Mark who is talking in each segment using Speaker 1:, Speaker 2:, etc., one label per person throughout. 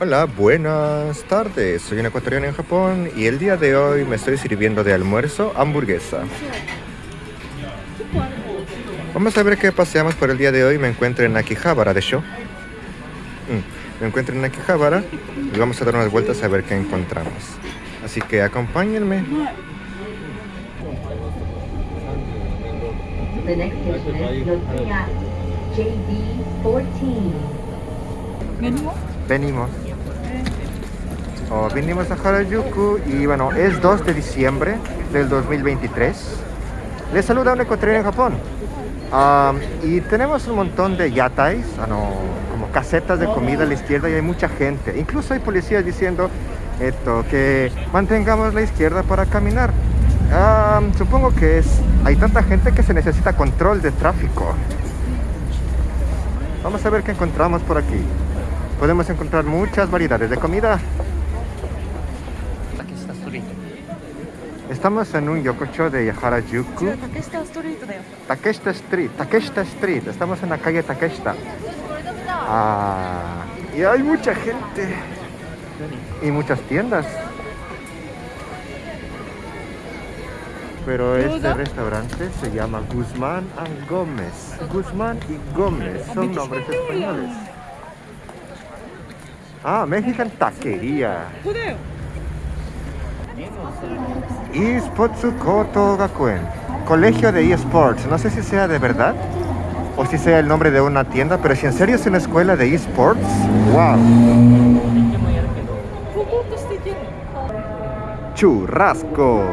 Speaker 1: Hola, buenas tardes. Soy un ecuatoriano en Japón y el día de hoy me estoy sirviendo de almuerzo hamburguesa. Vamos a ver qué paseamos por el día de hoy. Me encuentro en Akihabara, de show. Mm, me encuentro en Akihabara y vamos a dar unas vueltas a ver qué encontramos. Así que acompáñenme.
Speaker 2: The next station is Yotsuya JB14.
Speaker 1: Venimos. Oh, vinimos a Harajuku y bueno, es 2 de diciembre del 2023. Les saluda un ecuatoriano en Japón. Ah, y tenemos un montón de yatais, ah, no, como casetas de comida a la izquierda y hay mucha gente. Incluso hay policías diciendo esto, que mantengamos la izquierda para caminar. Ah, supongo que es, hay tanta gente que se necesita control de tráfico. Vamos a ver qué encontramos por aquí. Podemos encontrar muchas variedades de comida. Estamos en un yokocho de Harajuku.
Speaker 3: Takeshita Street.
Speaker 1: Takeshita Street. Takeshita Street. Estamos en la calle Takeshita. Ah, y hay mucha gente. Y muchas tiendas. Pero este restaurante se llama Guzmán y Gómez. Guzmán y Gómez son nombres españoles. Ah, Mexican Taquería. Ispotsu Koto Gakuen. Colegio de eSports. No sé si sea de verdad o si sea el nombre de una tienda, pero si en serio es una escuela de eSports, wow. Churrasco.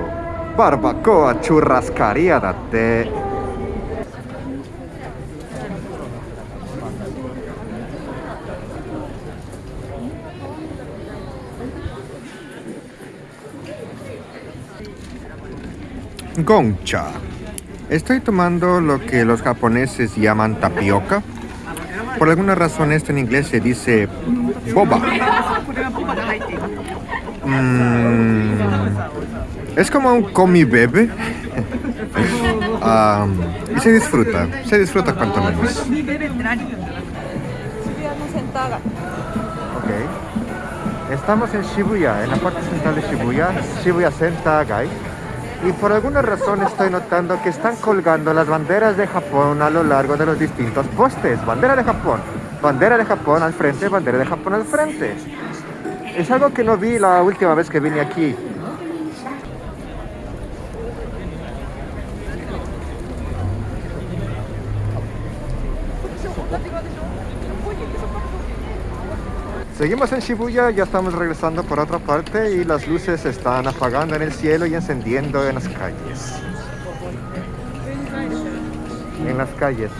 Speaker 1: Barbacoa churrascaría de Gongcha. Estoy tomando lo que los japoneses llaman tapioca. Por alguna razón esto en inglés se dice boba. Mm, es como un comi bebe. y se disfruta, se disfruta cuanto menos. Okay. Estamos en Shibuya, en la parte central de Shibuya, Shibuya Senta Gai. Y por alguna razón estoy notando que están colgando las banderas de Japón a lo largo de los distintos postes. Bandera de Japón, bandera de Japón al frente, bandera de Japón al frente. Es algo que no vi la última vez que vine aquí. Seguimos en Shibuya, ya estamos regresando por otra parte y las luces se están apagando en el cielo y encendiendo en las calles. En las calles.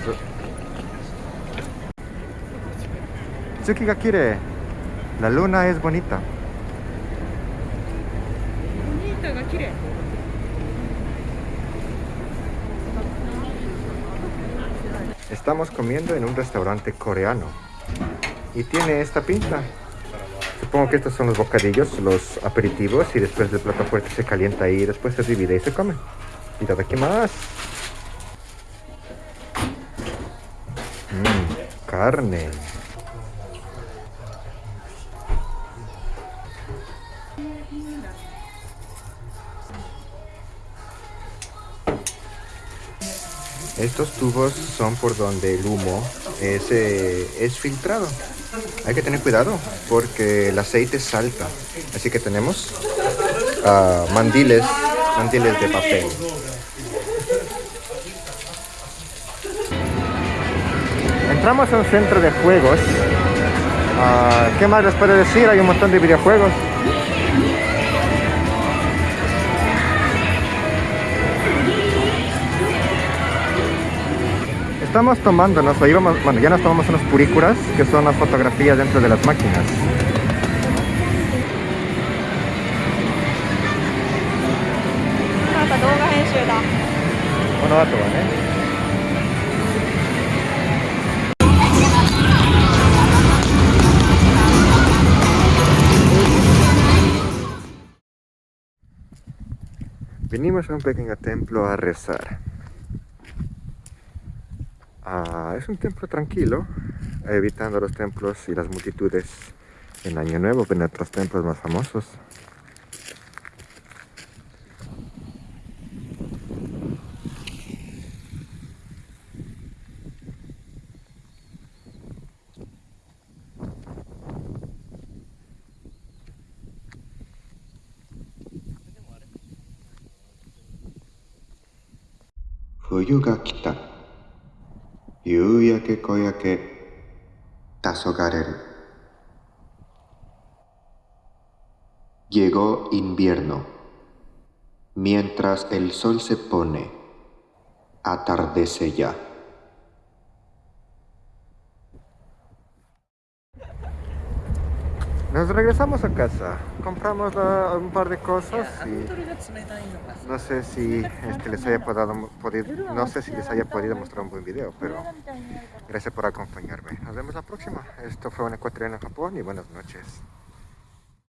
Speaker 1: Tsuki ga kire. La luna es bonita.
Speaker 3: Bonita ga kire.
Speaker 1: Estamos comiendo en un restaurante coreano y tiene esta pinta. Supongo que estos son los bocadillos, los aperitivos y después del plato fuerte se calienta y después se divide y se come. Y aquí más. Mmm, carne. Estos tubos son por donde el humo es, eh, es filtrado. Hay que tener cuidado porque el aceite salta. Así que tenemos ah, mandiles, de papel. Entramos a un centro de juegos. Ah, ¿Qué más les puedo decir? Hay un montón de videojuegos. estamos tomándonos, o íbamos, bueno, ya nos tomamos unas purícuras, que son las fotografías dentro de las máquinas. Bueno, va todo, ¿eh? Vinimos a un pequeño templo a rezar. Ah, es un templo tranquilo, evitando los templos y las multitudes en Año Nuevo, en nuestros templos más famosos. Fuyu ga kita. 夕焼け小焼け黄昏 Llegó invierno. Mientras el sol se pone, atardece ya. Nos regresamos a casa, compramos un par de cosas y no sé si este, les haya podido, podido, no sé si les haya podido mostrar un buen video, pero gracias por acompañarme. Nos vemos la próxima. Esto fue un ecuatoriano en Japón y buenas noches.